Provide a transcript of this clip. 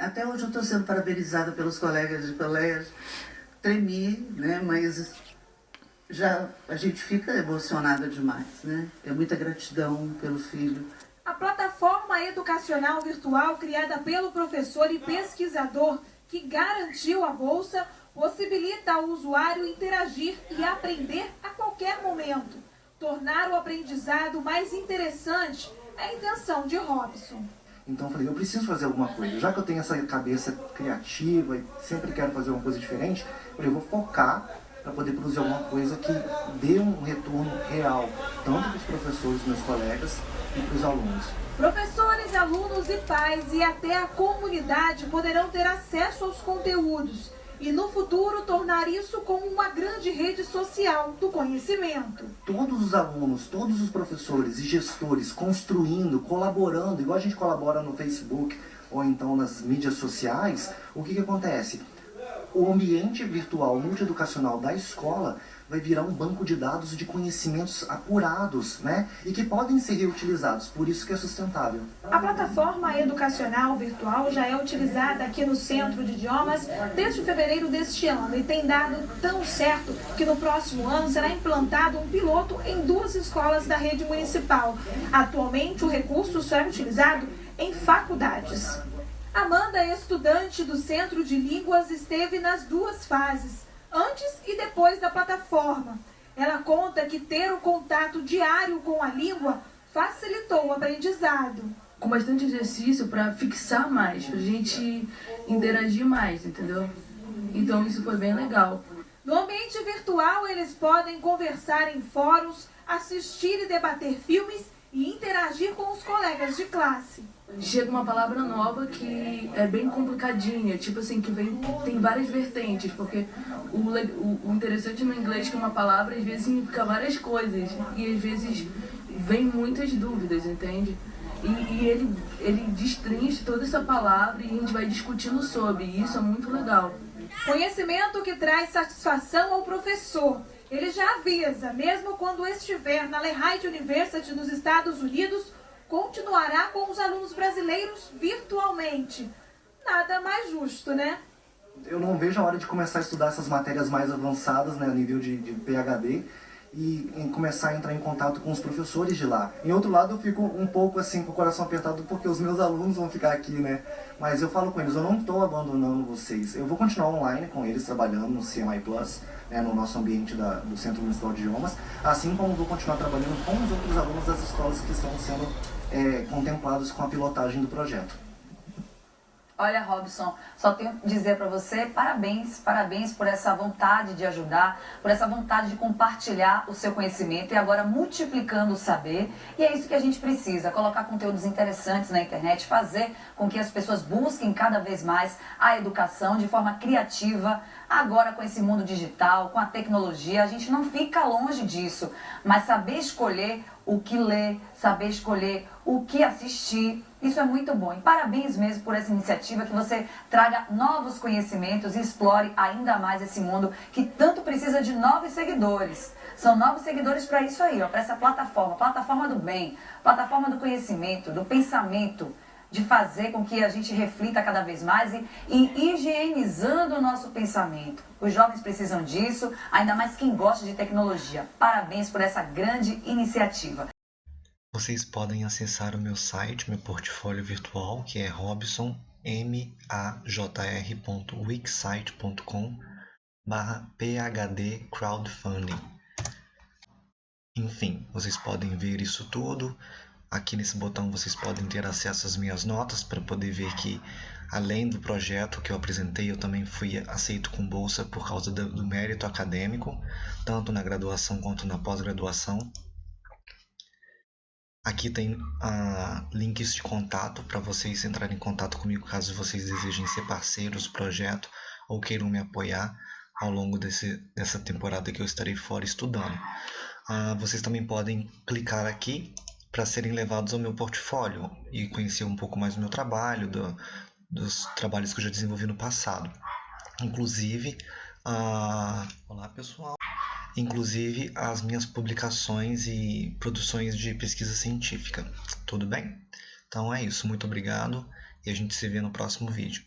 Até hoje eu estou sendo parabenizada pelos colegas de colégio. Tremi, né? Mas já a gente fica emocionada demais, né? É muita gratidão pelo filho. A plataforma educacional virtual criada pelo professor e pesquisador que garantiu a bolsa possibilita ao usuário interagir e aprender a qualquer momento. Tornar o aprendizado mais interessante é a intenção de Robson. Então eu falei, eu preciso fazer alguma coisa. Já que eu tenho essa cabeça criativa e sempre quero fazer uma coisa diferente, eu falei, eu vou focar para poder produzir alguma coisa que dê um retorno real, tanto para os professores, meus colegas, e para os alunos. Professores, alunos e pais e até a comunidade poderão ter acesso aos conteúdos e no futuro tornar isso como uma grande rede social do conhecimento. Todos os alunos, todos os professores e gestores construindo, colaborando, igual a gente colabora no Facebook ou então nas mídias sociais, o que, que acontece? O ambiente virtual multieducacional da escola vai virar um banco de dados de conhecimentos apurados, né? E que podem ser reutilizados, por isso que é sustentável. A plataforma educacional virtual já é utilizada aqui no Centro de Idiomas desde fevereiro deste ano e tem dado tão certo que no próximo ano será implantado um piloto em duas escolas da rede municipal. Atualmente o recurso só é utilizado em faculdades. Amanda, estudante do Centro de Línguas, esteve nas duas fases antes e depois da plataforma. Ela conta que ter o contato diário com a língua facilitou o aprendizado. Com bastante exercício para fixar mais, para a gente interagir mais, entendeu? Então isso foi bem legal. No ambiente virtual, eles podem conversar em fóruns, assistir e debater filmes e interagir com os colegas de classe. Chega uma palavra nova que é bem complicadinha, tipo assim, que vem, tem várias vertentes, porque o, o, o interessante no inglês é que uma palavra às vezes significa várias coisas, e às vezes vem muitas dúvidas, entende? E, e, ele, ele destrincha toda essa palavra e a gente vai discutindo sobre, e isso é muito legal. Conhecimento que traz satisfação ao professor. Ele já avisa, mesmo quando estiver na Lehigh University nos Estados Unidos, continuará com os alunos brasileiros virtualmente. Nada mais justo, né? Eu não vejo a hora de começar a estudar essas matérias mais avançadas, né, a nível de, de PHD, e começar a entrar em contato com os professores de lá. Em outro lado, eu fico um pouco assim com o coração apertado porque os meus alunos vão ficar aqui, né? Mas eu falo com eles, eu não estou abandonando vocês. Eu vou continuar online com eles, trabalhando no CMI Plus, né, no nosso ambiente da, do Centro Municipal de Idiomas, assim como vou continuar trabalhando com os outros alunos das escolas que estão sendo é, contemplados com a pilotagem do projeto. Olha, Robson, só tenho que dizer para você parabéns, parabéns por essa vontade de ajudar, por essa vontade de compartilhar o seu conhecimento e agora multiplicando o saber. E é isso que a gente precisa, colocar conteúdos interessantes na internet, fazer com que as pessoas busquem cada vez mais a educação de forma criativa. Agora com esse mundo digital, com a tecnologia, a gente não fica longe disso, mas saber escolher o que ler, saber escolher o que assistir, isso é muito bom. E parabéns mesmo por essa iniciativa, que você traga novos conhecimentos e explore ainda mais esse mundo que tanto precisa de novos seguidores. São novos seguidores para isso aí, para essa plataforma, plataforma do bem, plataforma do conhecimento, do pensamento, de fazer com que a gente reflita cada vez mais e, e higienizando o nosso pensamento. Os jovens precisam disso, ainda mais quem gosta de tecnologia. Parabéns por essa grande iniciativa. Vocês podem acessar o meu site, meu portfólio virtual, que é robsonmajr.wixsite.com barra phd crowdfunding. Enfim, vocês podem ver isso tudo. Aqui nesse botão vocês podem ter acesso às minhas notas para poder ver que, além do projeto que eu apresentei, eu também fui aceito com bolsa por causa do, mérito acadêmico, tanto na graduação quanto na pós-graduação. Aqui tem uh, links de contato para vocês entrarem em contato comigo caso vocês desejem ser parceiros do projeto ou queiram me apoiar ao longo desse, dessa temporada que eu estarei fora estudando. Uh, vocês também podem clicar aqui para serem levados ao meu portfólio e conhecer um pouco mais do meu trabalho, do, dos trabalhos que eu já desenvolvi no passado. Inclusive, uh... olá pessoal! inclusive as minhas publicações e produções de pesquisa científica. Tudo bem? Então é isso, muito obrigado e a gente se vê no próximo vídeo.